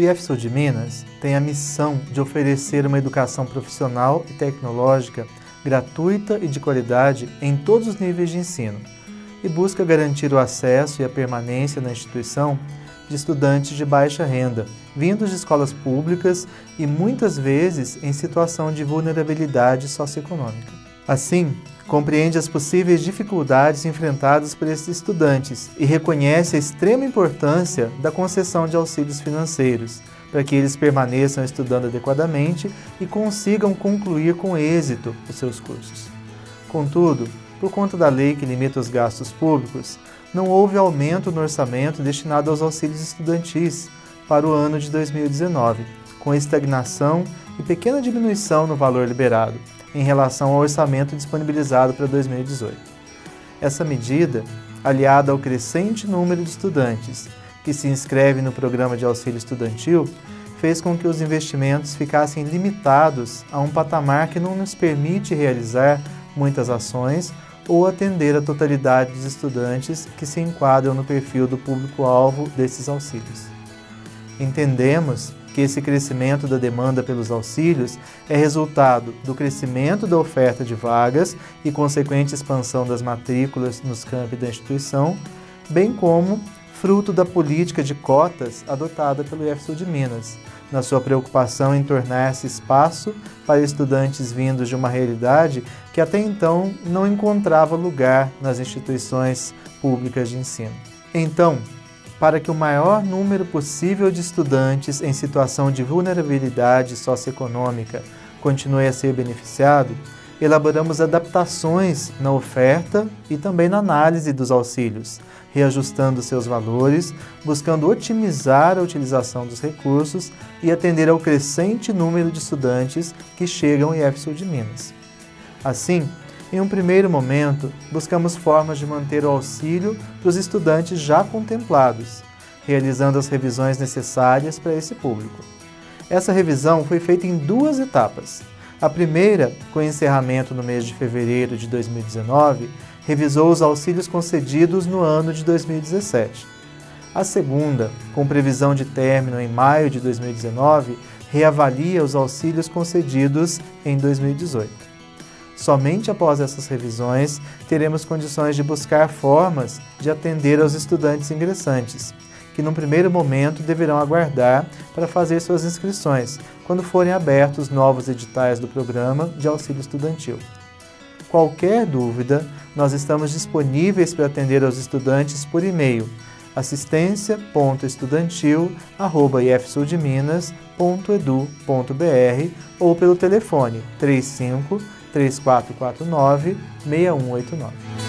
O IFSU de Minas tem a missão de oferecer uma educação profissional e tecnológica gratuita e de qualidade em todos os níveis de ensino e busca garantir o acesso e a permanência na instituição de estudantes de baixa renda, vindos de escolas públicas e muitas vezes em situação de vulnerabilidade socioeconômica. Assim, compreende as possíveis dificuldades enfrentadas por esses estudantes e reconhece a extrema importância da concessão de auxílios financeiros, para que eles permaneçam estudando adequadamente e consigam concluir com êxito os seus cursos. Contudo, por conta da lei que limita os gastos públicos, não houve aumento no orçamento destinado aos auxílios estudantis para o ano de 2019, com estagnação e pequena diminuição no valor liberado, em relação ao orçamento disponibilizado para 2018. Essa medida, aliada ao crescente número de estudantes que se inscrevem no programa de auxílio estudantil, fez com que os investimentos ficassem limitados a um patamar que não nos permite realizar muitas ações ou atender a totalidade dos estudantes que se enquadram no perfil do público-alvo desses auxílios. Entendemos que esse crescimento da demanda pelos auxílios é resultado do crescimento da oferta de vagas e consequente expansão das matrículas nos campi da instituição, bem como fruto da política de cotas adotada pelo IFSU de Minas, na sua preocupação em tornar-se espaço para estudantes vindos de uma realidade que até então não encontrava lugar nas instituições públicas de ensino. Então, para que o maior número possível de estudantes em situação de vulnerabilidade socioeconômica continue a ser beneficiado, elaboramos adaptações na oferta e também na análise dos auxílios, reajustando seus valores, buscando otimizar a utilização dos recursos e atender ao crescente número de estudantes que chegam ao IFSU de Minas. Assim, em um primeiro momento, buscamos formas de manter o auxílio para os estudantes já contemplados, realizando as revisões necessárias para esse público. Essa revisão foi feita em duas etapas. A primeira, com encerramento no mês de fevereiro de 2019, revisou os auxílios concedidos no ano de 2017. A segunda, com previsão de término em maio de 2019, reavalia os auxílios concedidos em 2018. Somente após essas revisões teremos condições de buscar formas de atender aos estudantes ingressantes, que num primeiro momento deverão aguardar para fazer suas inscrições, quando forem abertos novos editais do programa de auxílio estudantil. Qualquer dúvida, nós estamos disponíveis para atender aos estudantes por e-mail assistência.estudantil.ifsudminas.edu.br ou pelo telefone 35 3449 6189.